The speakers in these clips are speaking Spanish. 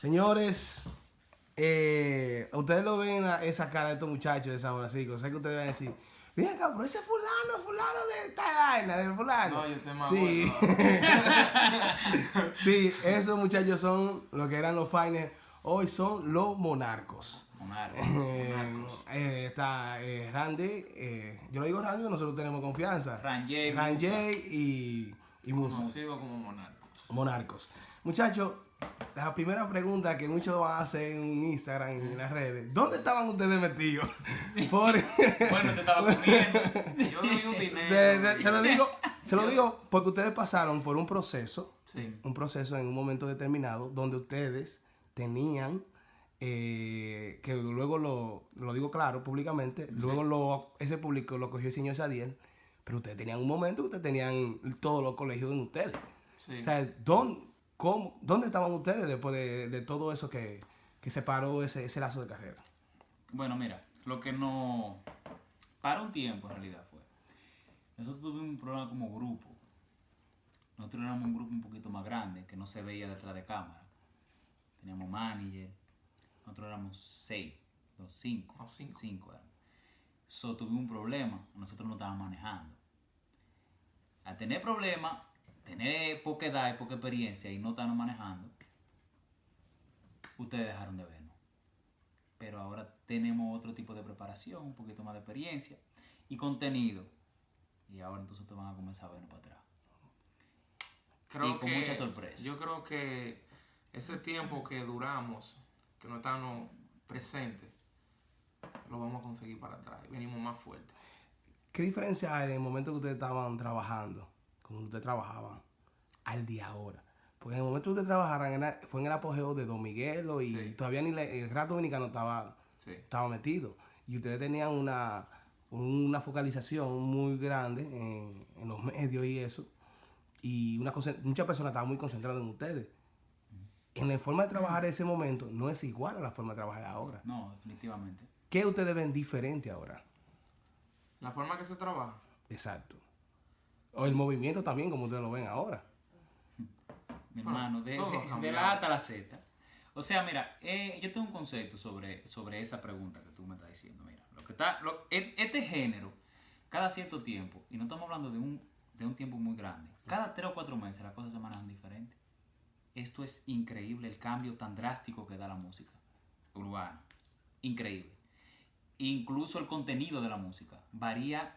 Señores, eh, ustedes lo ven a esa cara de estos muchachos de San Francisco. Sé que ustedes van a decir, mira pero ese fulano, fulano de esta vaina, de fulano. No, yo estoy más sí. bueno. sí, esos muchachos son lo que eran los finers. Hoy son los monarcos. Monarca. Eh, eh, está eh, Randy, yo lo digo Randy, nosotros tenemos confianza. Ranjay, Ranjay y, y Musa. Conocido como monarco. Monarcos. Muchachos, la primera pregunta que muchos van a hacer en Instagram y en las redes, ¿dónde estaban ustedes metidos? Por- Bueno, te estaba comiendo. Yo le di un dinero. se, se- se lo digo, se lo digo porque ustedes pasaron por un proceso, Sí. un proceso en un momento determinado donde ustedes tenían eh, que luego lo, lo digo claro públicamente, luego lo, ese público lo cogió el señor Sadiel, pero ustedes tenían un momento que ustedes tenían todos los colegios en ustedes. Sí. O sea, ¿dónde, cómo- ¿dónde estaban ustedes después de, de todo eso que, que separó ese, ese lazo de carrera? Bueno, mira, lo que no. Para un tiempo en realidad fue. Nosotros tuvimos un programa como grupo. Nosotros éramos un grupo un poquito más grande, que no se veía detrás de cámara. Teníamos manager. Nosotros éramos seis, los cinco. No, cinco. Cinco éramos. So, tuvimos un problema, nosotros no estábamos manejando. Al tener problemas, tener poca edad y poca experiencia y no estarnos manejando, ustedes dejaron de vernos pero ahora tenemos otro tipo de preparación, un poquito más de experiencia y contenido. Y ahora entonces ustedes van a comenzar a vernos para atrás. Creo y con que, mucha sorpresa. Yo creo que ese tiempo que duramos, que no estábamos presentes, lo vamos a conseguir para atrás. Venimos más fuertes. ¿Qué diferencia hay en el momento que ustedes estaban trabajando, como ustedes trabajaban, al día ahora? Porque en el momento que ustedes trabajaran fue en el apogeo de Don Miguelo y Sí. todavía ni el rato dominicano estaba, Sí. estaba metido. Y ustedes tenían una, una focalización muy grande en, en los medios y eso. Y una muchas personas estaban muy concentradas en ustedes. En la forma de trabajar en ese momento no es igual a la forma de trabajar ahora. No, definitivamente. ¿Qué ustedes ven diferente ahora? La forma que se trabaja. Exacto. O el movimiento también, como ustedes lo ven ahora. Mi hermano, de, la A hasta la Z. O sea, mira, eh, yo tengo un concepto sobre, sobre esa pregunta que tú me estás diciendo. Mira, lo que está, lo- e- este género, cada cierto tiempo, y no estamos hablando de un, de un tiempo muy grande, cada tres o cuatro meses las cosas se manejan diferente. Esto es increíble, el cambio tan drástico que da la música urbana. Increíble. Incluso el contenido de la música varía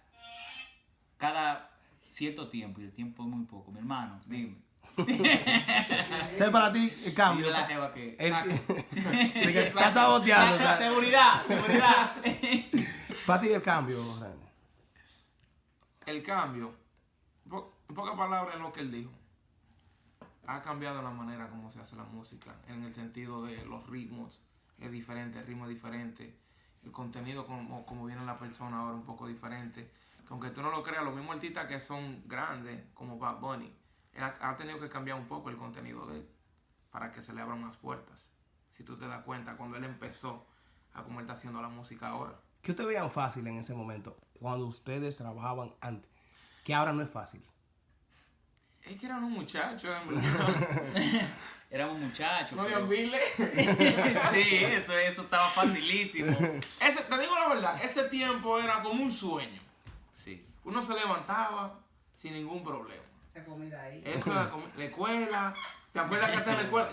cada cierto tiempo, y el tiempo es muy poco. Mi hermano, dime. Entonces, para ti, el cambio. A la jeva que... el- que estás saboteando. o sea, seguridad, seguridad. para ti, el cambio. El cambio, po- en pocas palabras, es lo que él dijo. Ha cambiado la manera como se hace la música, en el sentido de los ritmos, es diferente, el ritmo es diferente, el contenido como, como viene la persona ahora un poco diferente. Que aunque tú no lo creas, los mismos artistas que son grandes, como Bad Bunny, él ha, ha tenido que cambiar un poco el contenido de él para que se le abran más puertas. Si tú te das cuenta, cuando él empezó a cómo él está haciendo la música ahora. ¿Qué ustedes veían fácil en ese momento, cuando ustedes trabajaban antes? Que ahora no es fácil. Es que eran un muchacho, en verdad. Éramos muchachos. no pero- había sí, eso, eso estaba facilísimo. Ese, te digo la verdad, ese tiempo era como un sueño. Sí. Uno se levantaba sin ningún problema. Esa comida ahí. Eso era como la escuela. ¿Te acuerdas que hasta en la escuela?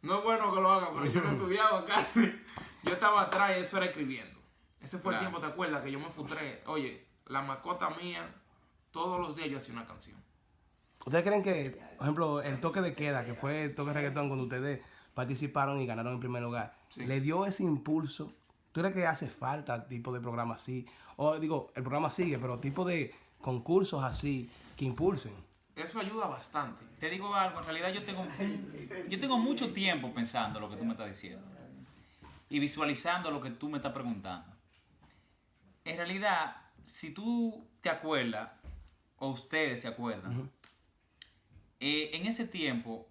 No es bueno que lo haga, pero yo no estudiaba casi. Yo estaba atrás y eso era escribiendo. Ese fue el tiempo, ¿te acuerdas? Que yo me frustré. Oye, la mascota mía, todos los días yo hacía una canción. ¿Ustedes creen que, por ejemplo, el toque de queda, que fue el toque de reggaetón cuando ustedes participaron y ganaron en primer lugar, Sí. le dio ese impulso? ¿Tú crees que hace falta tipo de programa así? O digo, el programa sigue, pero tipo de concursos así que impulsen. Eso ayuda bastante. Te digo algo, en realidad yo tengo, yo tengo mucho tiempo pensando lo que tú me estás diciendo y visualizando lo que tú me estás preguntando. En realidad, si tú te acuerdas, o ustedes se acuerdan, eh, en ese tiempo,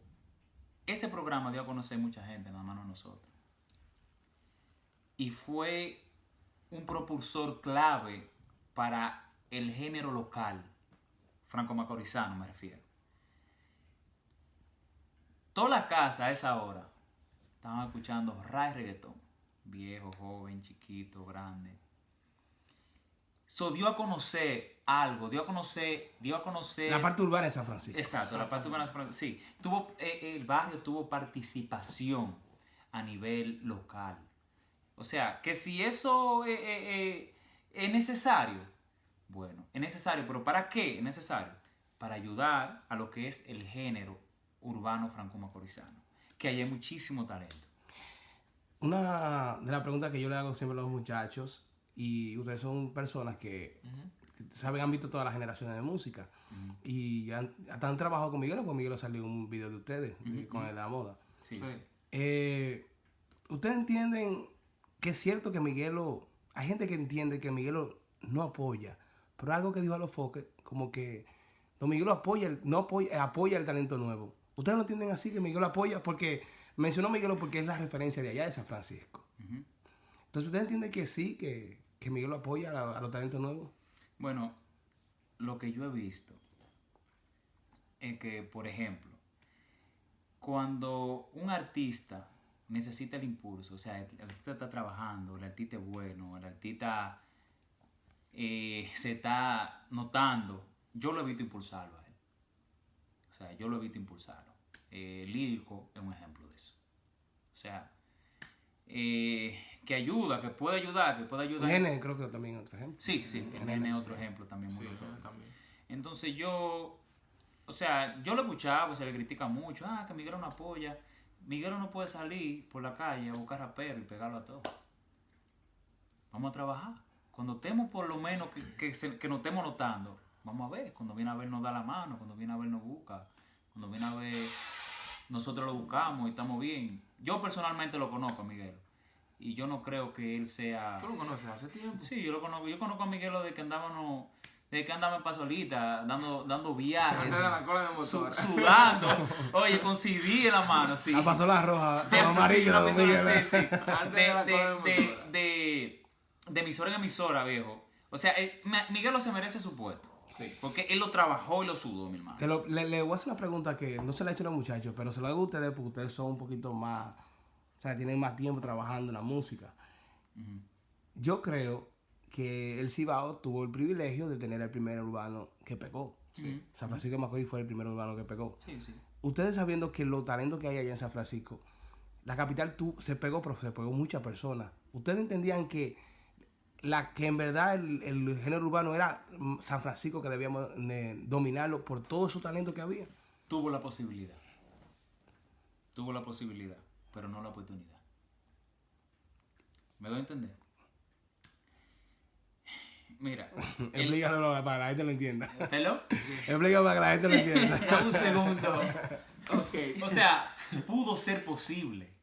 ese programa dio a conocer mucha gente, nada más no nosotros. Y fue un propulsor clave para el género local, franco-macorizano me refiero. Toda la casa a esa hora estaban escuchando rap y reggaetón. Viejo, joven, chiquito, grande. So dio a conocer algo, dio a conocer, dio a conocer. La parte urbana de San Francisco. Exacto, la parte urbana de San Francisco. Sí, tuvo, eh, el barrio tuvo participación a nivel local. O sea, que si eso eh, eh, eh, es necesario, bueno, es necesario, pero ¿para qué es necesario? Para ayudar a lo que es el género urbano franco-macorizano, que ahí hay muchísimo talento. Una de las preguntas que yo le hago siempre a los muchachos, y ustedes son personas que, que saben, han visto todas las generaciones de música, y han, hasta han trabajado con Miguel, porque Miguel salió un video de ustedes, de- con el de la moda. Sí, Sí. sí. Eh, ¿Ustedes entienden que es cierto que Miguelo, hay gente que entiende que Miguelo no apoya, pero algo que dijo a los foques, como que Don Miguelo apoya, el, no apoya, apoya el talento nuevo. ¿Ustedes no entienden así que Miguelo apoya? Porque mencionó Miguelo porque es la referencia de allá de San Francisco. Entonces, ¿ustedes entienden que sí, que, que Miguelo apoya a, a los talentos nuevos? Bueno, lo que yo he visto es que, por ejemplo, cuando un artista necesita el impulso, o sea, el, el artista está trabajando, el artista es bueno, el artista eh, se está notando, yo lo he visto impulsarlo a él. O sea, yo lo he visto impulsarlo. Eh, lírico es un ejemplo de eso. O sea, eh, que ayuda, que puede ayudar, que puede ayudar. Nene, creo que también es otro ejemplo. Sí, sí, el Nene, nene es sí. otro ejemplo también muy Sí, notorio. también. Entonces yo, o sea, yo lo escuchaba, se le critica mucho, ah, que Miguel no apoya. Miguel no puede salir por la calle a buscar rapero y pegarlo a todos. Vamos a trabajar. Cuando estemos por lo menos que, que, se- que nos estemos notando, vamos a ver. Cuando viene a ver nos da la mano, cuando viene a ver nos busca, cuando viene a ver nosotros lo buscamos y estamos bien. Yo personalmente lo conozco a Miguel y yo no creo que él sea... ¿Tú lo conoces hace tiempo? Sí, yo lo conozco. Yo conozco a Miguelo de que andábamos, de que andaba en pasolita, dando, dando viajes, la cola de su- motor. sudando, oye, con CD en la mano, sí. Pasó la roja, De- la amarilla, sí, la sí, sí. Antes De, de emisora en emisora, viejo. O sea, él- Ma- Miguelo se merece su puesto. Sí. Porque él lo trabajó y lo sudó, mi hermano. Te lo- le, le voy a hacer una pregunta que no se la he hecho a los muchachos, pero se la hago a ustedes porque ustedes son un poquito más, o sea, tienen más tiempo trabajando en la música. Yo creo que el Cibao tuvo el privilegio de tener el primer urbano que pegó. San Francisco de Macorís fue el primer urbano que pegó. Sí, sí. Ustedes sabiendo que los talentos que hay allá en San Francisco, la capital tu- se pegó, pero se pegó muchas personas. Ustedes entendían que la que en verdad el, el género urbano era San Francisco que debíamos eh, dominarlo por todo su talento que había. Tuvo la posibilidad. Tuvo la posibilidad, pero no la oportunidad. ¿Me doy a entender? Mira, el, Explícalo para que la gente lo entienda. ¿Pelo? Explícalo para que la gente lo entienda. Dame un segundo. Ok. O sea, pudo ser posible,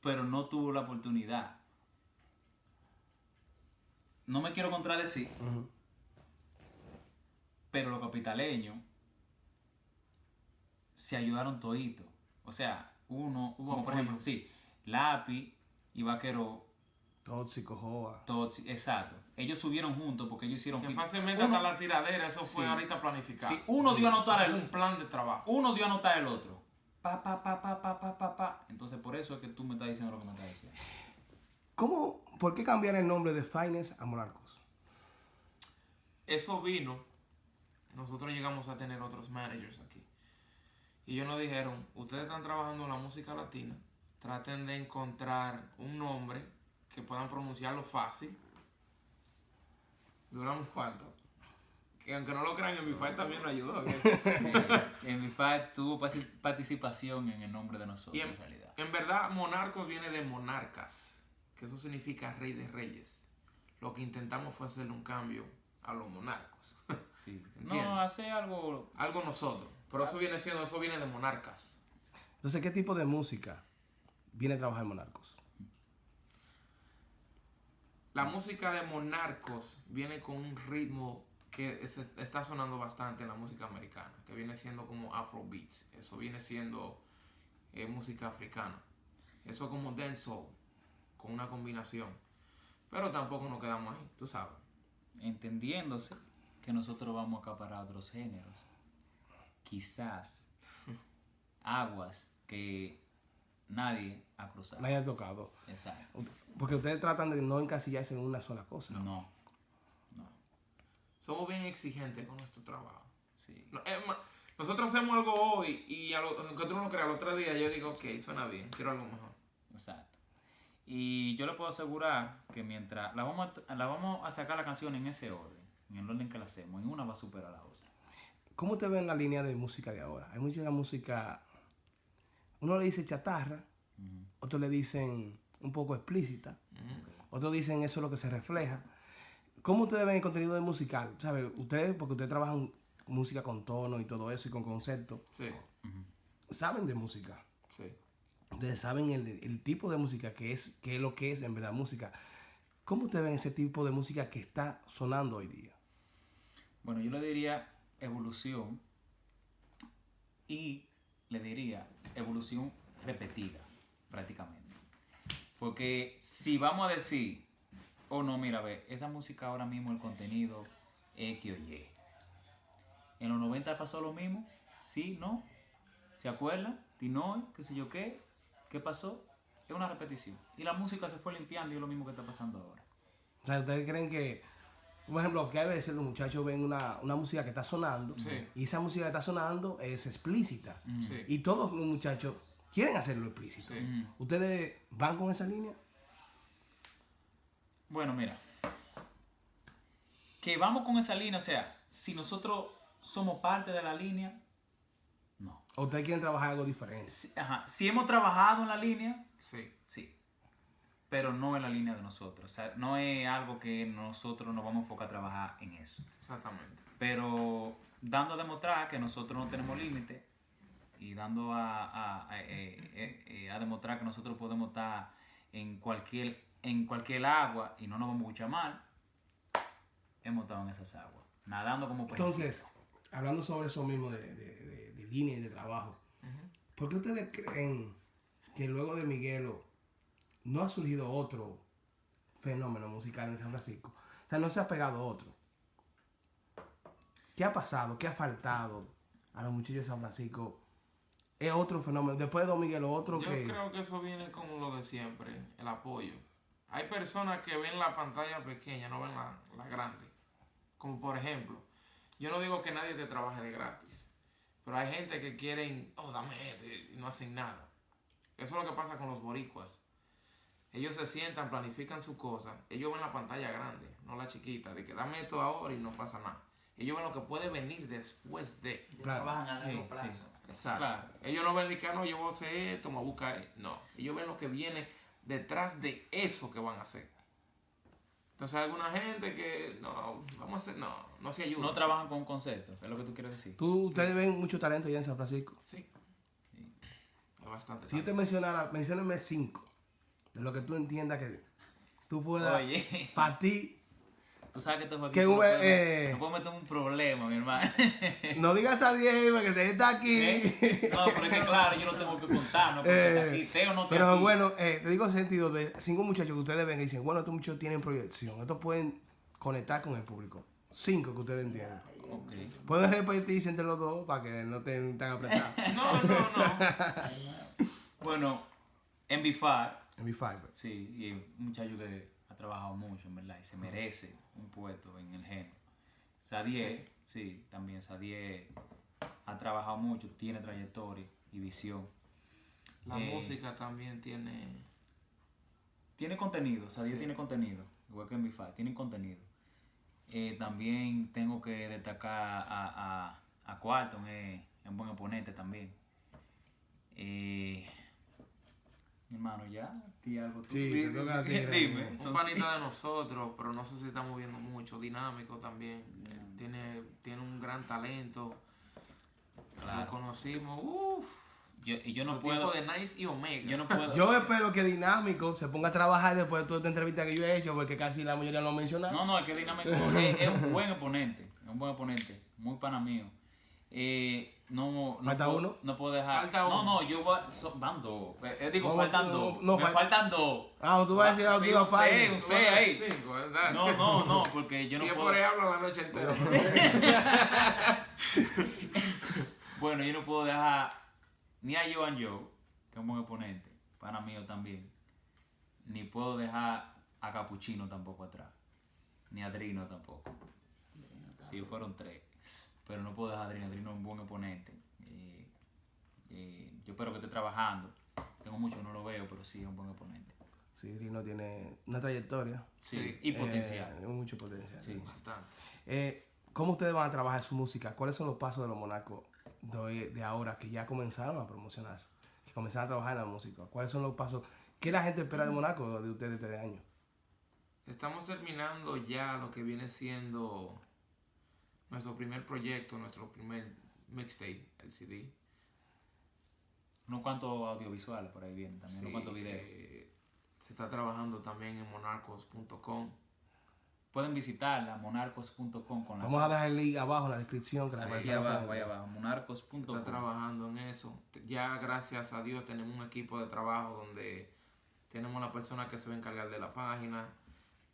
pero no tuvo la oportunidad. No me quiero contradecir, Ujú. pero los capitaleños se ayudaron toditos. O sea, uno, Hubo como por ejemplo, sí, Lápiz y Vaquero, Tóxico, joa. todos, exacto. Ellos subieron juntos porque ellos hicieron Que fácilmente uno, hasta la tiradera, eso fue Sí. ahorita planificado. Sí, uno dio a anotar el- un plan de trabajo. uno dio a anotar el otro. Pa, pa, pa, pa, pa, pa, pa, pa. Entonces, por eso es que tú me estás diciendo lo que me estás diciendo. ¿Cómo, ¿Por qué cambiar el nombre de Finest a Monarcos? Eso vino, nosotros llegamos a tener otros managers aquí. Y ellos nos dijeron, ustedes están trabajando en la música latina, traten de encontrar un nombre que puedan pronunciarlo fácil. Duramos cuánto. Que aunque no lo crean, en mi fight también nos ayudó. Sí, en mi padre tuvo participación en el nombre de nosotros, Y en, en, realidad. en verdad, monarcos viene de monarcas, que eso significa rey de reyes. Lo que intentamos fue hacerle un cambio a los monarcos. Sí. No, hace algo. Algo nosotros. Pero eso viene siendo, eso viene de monarcas. Entonces, ¿qué tipo de música viene a trabajar Monarcos? La música de Monarcos viene con un ritmo que es- está sonando bastante en la música americana, que viene siendo como Afrobeats. Eso viene siendo eh, música africana. Eso como dancehall, con una combinación. Pero tampoco nos quedamos ahí, tú sabes. entendiéndose que nosotros vamos a acaparar otros géneros. Quizás aguas que nadie ha cruzado. Nadie ha tocado. Exacto. Porque ustedes tratan de no encasillarse en una sola cosa. No. Somos bien exigentes con nuestro trabajo. Sí. No, es más, nosotros hacemos algo hoy y a lo, aunque tú no lo creas, al otro día yo digo, ok, suena bien, quiero algo mejor. Exacto. Y yo le puedo asegurar que mientras la vamos a, la vamos a sacar la canción en ese orden, en el orden que la hacemos, en una va a superar a la otra. ¿Cómo te ven la línea de música de ahora? Hay mucha música, uno le dice chatarra, otros le dicen un poco explícita, otros dicen eso es lo que se refleja. ¿Cómo ustedes ven el contenido de musical? ¿Sabe? Ustedes, porque ustedes trabajan música con tono y todo eso y con concepto, Sí, saben de música. sí. Ustedes saben el, el tipo de música que es, que es lo que es en verdad música. ¿Cómo ustedes ven ese tipo de música que está sonando hoy día? Bueno, yo le diría evolución y le diría evolución repetida, prácticamente. Porque si vamos a decir, oh no, mira, ve, esa música ahora mismo, el contenido X o Y. En los 90 pasó lo mismo, sí, no, ¿se acuerdan? Tinoy, qué sé yo qué, ¿qué pasó? Es una repetición. Y la música se fue limpiando y es lo mismo que está pasando ahora. O sea, ustedes creen que, por ejemplo, que a veces los muchachos ven una, una música que está sonando Sí. y esa música que está sonando es explícita. Sí. Y todos los muchachos quieren hacerlo explícito. Sí. Ujú. ¿Ustedes van con esa línea? Bueno, mira. Que vamos con esa línea, o sea, si nosotros somos parte de la línea, no. ¿O ustedes quieren trabajar algo diferente? Si, ajá, si hemos trabajado en la línea, Sí. sí. Pero no en la línea de nosotros. O sea, no es algo que nosotros nos vamos a enfocar a trabajar en eso. Exactamente. Pero dando a demostrar que nosotros no tenemos límite y dando a, a- a- eh, eh, eh, a demostrar que nosotros podemos estar en cualquier, en cualquier agua y no nos vamos a escuchar mal, hemos estado en esas aguas, nadando como pececitos. Entonces, hablando sobre eso mismo de, de- de- de línea y de trabajo, ¿por qué ustedes creen que luego de Miguelo no ha surgido otro fenómeno musical en San Francisco? O sea, no se ha pegado otro. ¿Qué ha pasado? ¿Qué ha faltado a los muchachos de San Francisco? Es otro fenómeno. Después de Don Miguelo, otro Yo que... creo que eso viene con lo de siempre, el apoyo. Hay personas que ven la pantalla pequeña, no ven la, la grande. Como por ejemplo, yo no digo que nadie te trabaje de gratis, pero hay gente que quieren, oh, dame esto, y no hacen nada. Eso es lo que pasa con los boricuas. Ellos se sientan, planifican su cosa. Ellos ven la pantalla grande, no la chiquita, de que dame esto ahora y no pasa nada. Ellos ven lo que puede venir después de. Claro. Trabajan a largo Sí, plazo. Exacto. Claro. Ellos no ven ni que "Ah, no, yo voy a hacer esto, me voy a buscar. esto". No, ellos ven lo que viene detrás de eso que van a hacer. Entonces hay alguna gente que no, vamos a hacer, no, no se ayuda. No trabajan con conceptos, es lo que tú quieres decir. Tú, ustedes ven mucho talento ya en San Francisco. Sí. Hay bastante. Si yo te talento. mencionara, mencióname cinco de lo que tú entiendas que tú puedas, Oye, para ti, tú sabes que estos jueguitos no pueden- eh. no puedo meter un problema, mi hermano. no digas a Diego que se está aquí. ¿Eh? No, pero es que claro, yo no tengo que contar, ¿no? Porque aquí, Teo no está Pero aquí. bueno, eh, te digo en sentido de cinco muchachos que ustedes ven y dicen, bueno, estos muchachos tienen proyección, estos pueden conectar con el público. Cinco que ustedes entiendan. Ok. Pueden repartirse entre los dos para que no estén tan apretados. No, no, no. Bueno, en Bifar, en mi five. sí, y es un muchacho que ha trabajado mucho, en verdad, y se merece un puesto en el género. Sadie, sí. también Sadie ha trabajado mucho, tiene trayectoria y visión. La Eh. música también tiene. Tiene contenido, Sadie Sí. tiene contenido, igual que en Bifar, tienen contenido. Eh, también tengo que destacar a, a, a Quarton, es es un buen oponente también. Eh, mi hermano, ya, di algo tú. Sí, Di- te toca a ti, Dime. Un panita de nosotros, pero no sé si está moviendo mucho. Dinámico también. Tiene, tiene un gran talento. Lo Claro. conocimos. Uff. Yo, y yo no Los puedo. tiempos de Nice y Omega. Yo no puedo. Yo espero que Dinámico se ponga a trabajar después de toda esta entrevista que yo he hecho, porque casi la mayoría lo han mencionado. No, no, es que Dinámico es, es un buen oponente. Es un buen oponente. Muy pana mío. Eh, no, no ¿Falta puedo, uno? No puedo dejar. Falta no, uno. no, yo voy. So, van dos. Eh, digo, No, faltan dos. no, Me fal- faltan dos. Ah, tú vas a decir algo Sí, que iba a un seis, un seis ahí. Cinco, ¿verdad? No, no, no, porque yo si no es puedo. por ahí hablo la noche entera. Bueno, yo no puedo dejar ni a Joan Joe, que es un buen oponente, pana mío también. Ni puedo dejar a Capuchino tampoco atrás. Ni a Drino tampoco. Sí, fueron tres. Pero no puedo dejar a Drino. Drino es un buen oponente. Eh, eh, yo espero que esté trabajando. Tengo mucho no lo veo, pero sí es un buen oponente. Sí, Drino tiene una trayectoria. Sí, y potencial. Eh, mucho potencial. Sí. Bastante. Eh, ¿Cómo ustedes van a trabajar su música? ¿Cuáles son los pasos de los monarcos de, de ahora que ya comenzaron a promocionarse? Que comenzaron a trabajar en la música. ¿Cuáles son los pasos? ¿Qué la gente espera de Monaco de ustedes este año? Estamos terminando ya lo que viene siendo nuestro primer proyecto, nuestro primer mixtape, el CD. Unos cuantos audiovisuales por ahí vienen también, unos Sí, cuantos videos. eh, se está trabajando también en monarcos.com. Pueden visitarla, monarcos.com con la Vamos a dejar el link abajo en la descripción. Que la Ahí abajo, ahí abajo, Se monarcos.com. está trabajando en eso. Ya gracias a Dios tenemos un equipo de trabajo donde tenemos la persona que se va a encargar de la página,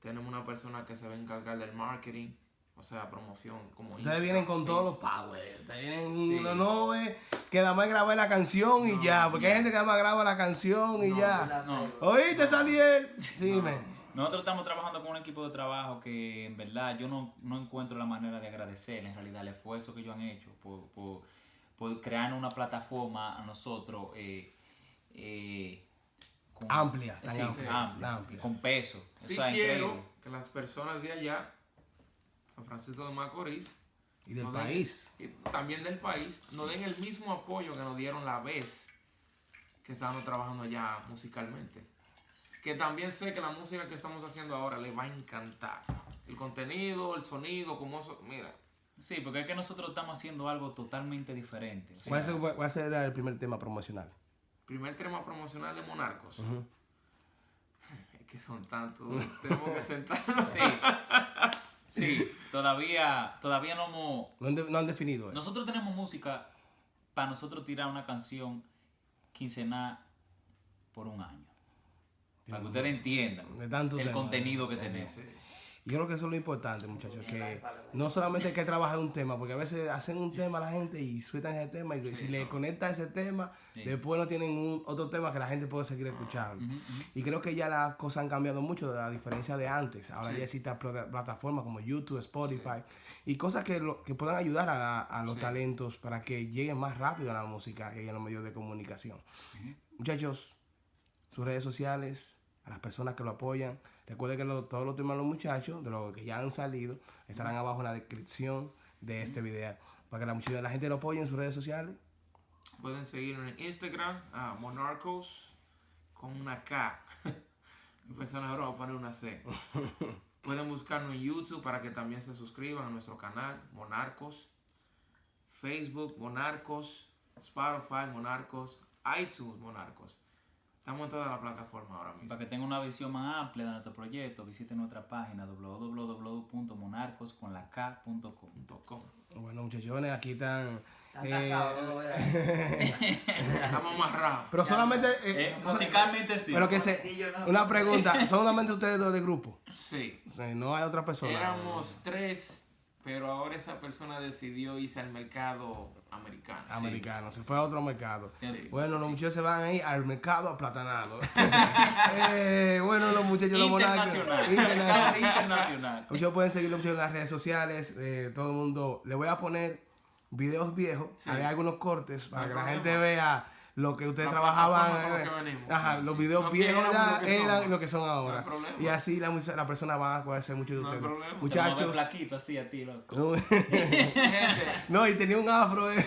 tenemos una persona que se va a encargar del marketing, o sea, promoción como Ustedes vienen con todos los power. Ustedes vienen Sí. no, no es que nada más grabar la canción y No, ya. Porque hay gente que nada más graba la canción y No, ya. No. ¿Oíste, Saliel? Sí, No. men. Nosotros estamos trabajando con un equipo de trabajo que en verdad yo no, no encuentro la manera de agradecer en realidad el esfuerzo que ellos han hecho por, por, por crear una plataforma a nosotros eh, eh, con- Amplia, sí, amplia, amplia, amplia. con peso. Sí o sea, quiero increíble. que las personas de allá, San Francisco de Macorís, Y del nos den- país. y también del país, nos den el mismo apoyo que nos dieron la vez que estábamos trabajando allá musicalmente. Que también sé que la música que estamos haciendo ahora les va a encantar. El contenido, el sonido, como eso, mira, Sí, porque es que nosotros estamos haciendo algo totalmente diferente. o sea, ¿Cuál, es el- cuál será el primer tema promocional? primer tema promocional de Monarcos. Ujú. Es que son tantos, tenemos que sentarnos. sí, sí, todavía, todavía no hemos... No han, de- no han definido eso. Nosotros tenemos música para nosotros tirar una canción quincenal por un año. Para que ustedes entiendan De tanto el tema. contenido que tenemos. Sí. Y yo creo que eso es lo importante, muchachos, que no solamente hay que trabajar un tema, porque a veces hacen un tema la gente y sueltan ese tema y si le conecta ese tema, después no tienen un, otro tema que la gente puede seguir escuchando. Y creo que ya las cosas han cambiado mucho, a diferencia de antes. Ahora ya existen plata- plataformas como YouTube, Spotify y cosas que, lo- que puedan ayudar a, a los talentos para que lleguen más rápido a la música y a los medios de comunicación. Muchachos, sus redes sociales, a las personas que lo apoyan. Recuerden que lo- todos los temas de los muchachos, de los que ya han salido, estarán abajo en la descripción de este video. Para que la, mucha- la gente lo apoye en sus redes sociales. Pueden seguirnos en Instagram, a Monarcos, con una K. Mi persona ahora va a poner una C. Pueden buscarnos en YouTube para que también se suscriban a nuestro canal, Monarcos. Facebook, Monarcos. Spotify, Monarcos. iTunes, Monarcos. Estamos en toda la plataforma ahora mismo. Para que tengan una visión más amplia de nuestro proyecto, visiten nuestra página www.monarcosconlak.com. Bueno, muchachones, aquí están. Están eh, casados, no lo vean. Estamos amarrados. pero solamente. eh, Eh, musicalmente sí. pero que se. No. Una pregunta: ¿son solamente ustedes dos del grupo? Sí. O sea, no hay otra persona. Éramos tres, pero ahora esa persona decidió irse al mercado americano. Americanos, se fue a otro mercado. Sí. Bueno, los muchachos se van ahí al mercado aplatanado. Eh, bueno, los muchachos los monarcas- Internacional. internacional. Internacional. Muchachos pueden seguirlo mucho en las redes sociales. eh, todo el mundo. Le voy a poner videos viejos, Sí. haré algunos cortes para No que la hay gente vea lo que ustedes La trabajaban. eh, lo que venimos. Ajá, Sí, los videos que viejos lo eran lo que son ahora. hay y así la, la persona va a conocer mucho de No hay ustedes. problema. Muchachos. así a ti, loco. No, no, y tenía un afro. eh.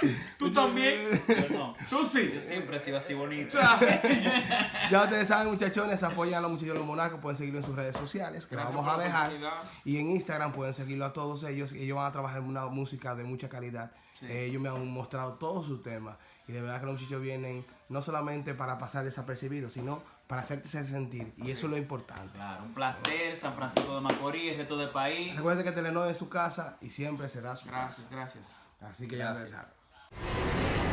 Sí, sí. tú también. Yo no. Tú sí. Yo siempre he sido así bonito. Ya ustedes saben, muchachones, apoyan a los muchachos de los monarcas, pueden seguirlo en sus redes sociales, que las vamos a dejar. Y en Instagram pueden seguirlo a todos ellos. Ellos van a trabajar en una música de mucha calidad. Sí. Eh, ellos me han mostrado todos sus temas. Y de verdad que los muchachos vienen no solamente para pasar desapercibidos, sino para hacerte sentir. Y eso es lo importante. Claro, un placer, San Francisco de Macorís, el resto del país. Recuerden que Telenor es su casa y siempre será su Gracias, gracias. casa. Así que ya Gracias. ustedes saben.